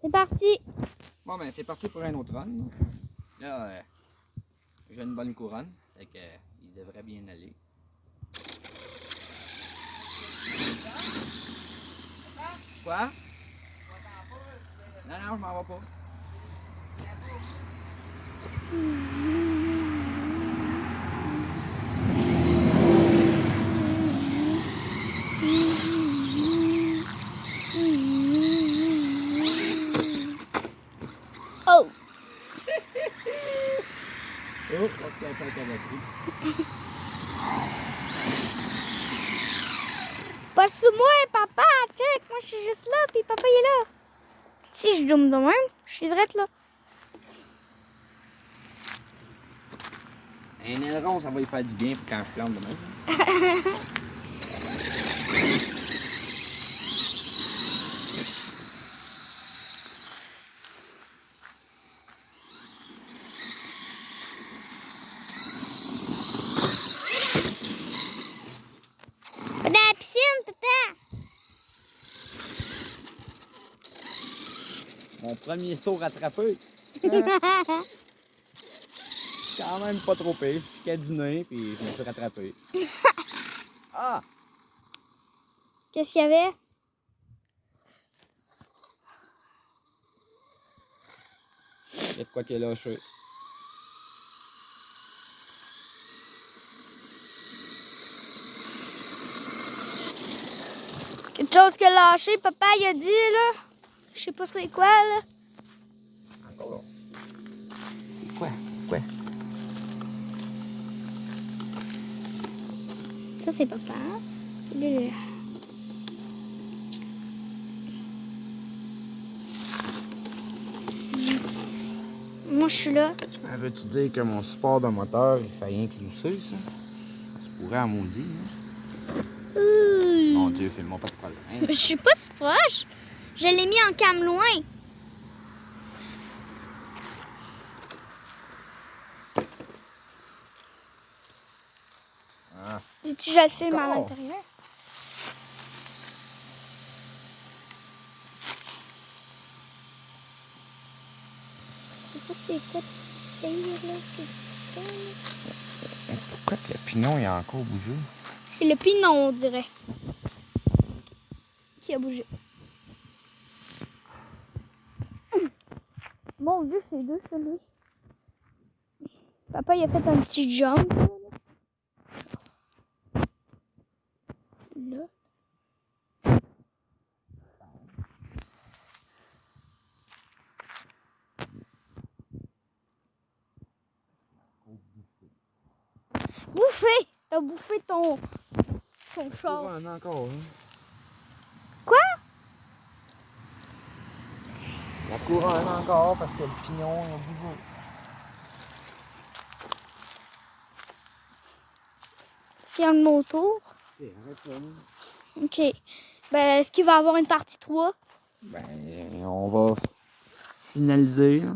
C'est parti. Bon, ben, c'est parti pour un autre run. Là, euh, j'ai une bonne couronne. Fait que, euh, il devrait bien aller. Quoi? Non, non, je m'en vais pas. Oh, ok, ok, ok, Pas sous moi, papa. Check, moi je suis juste là, puis papa il est là. Si je zoome de même, je suis direct là. Un aileron, ça va lui faire du bien pour quand je plante demain. Dans la piscine, papa. Mon premier saut rattrapé. Quand même pas trop pire. Je piquais du nez, puis je me suis rattrapé. Ah! Qu'est-ce qu'il y avait? Il y a de quoi qui est lâché. Quelque chose que lâché, papa il a dit là. Je sais pas c'est quoi là. Encore là. Quoi? Quoi? Ça c'est papa. Lui, là. Moi je suis là. Ah, Veux-tu dire que mon support de moteur, il fait rien que glisser, ça? Ça pourrait à maudit, hein? Mon Dieu, fais-moi pas de problème. Je suis pas si proche. Je l'ai mis en cam loin. Ah. J'ai-tu déjà le film à l'intérieur? Je c'est quoi. Pourquoi que le pignon, il a encore bougé? C'est le pinon, on dirait. Qui a bougé. Mon Dieu, c'est deux, ça, lui. Papa, il a fait un petit jump. là. Bouffé! T'as bouffé ton, ton char. Encore, hein? Quoi? La couronne encore parce que le pignon, il a bougé. Tiens le motour. Ok. Ben, est-ce qu'il va y avoir une partie 3? Ben, on va finaliser. là.